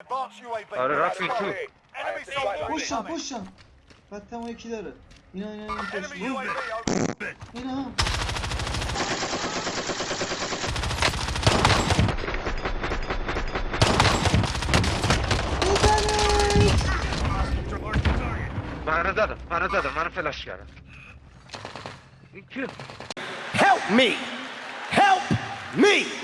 Advanced UAV. Are Rocky too. Enemy Push push ikileri. İnan inan inan Enemy koşun. UAV over. İnan. Dadım, dadım, flash. İki. Help me! Help me!